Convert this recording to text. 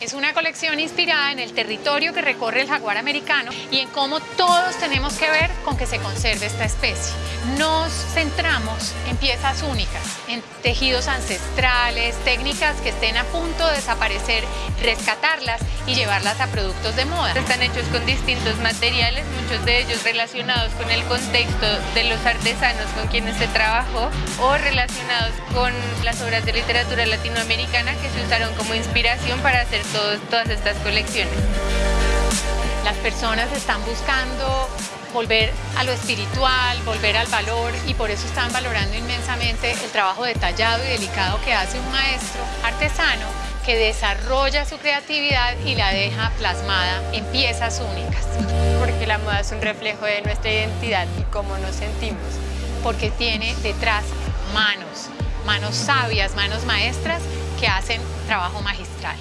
Es una colección inspirada en el territorio que recorre el jaguar americano y en cómo todos tenemos que ver con que se conserve esta especie. Nos centramos en piezas únicas, en tejidos ancestrales, técnicas que estén a punto de desaparecer, rescatarlas y llevarlas a productos de moda. Están hechos con distintos materiales, muchos de ellos relacionados con el contexto de los artesanos con quienes se trabajó o relacionados con las obras de literatura latinoamericana que se usaron como inspiración para hacer todas estas colecciones. Las personas están buscando volver a lo espiritual, volver al valor y por eso están valorando inmensamente el trabajo detallado y delicado que hace un maestro artesano que desarrolla su creatividad y la deja plasmada en piezas únicas. Porque la moda es un reflejo de nuestra identidad y cómo nos sentimos. Porque tiene detrás manos, manos sabias, manos maestras que hacen trabajo magistral.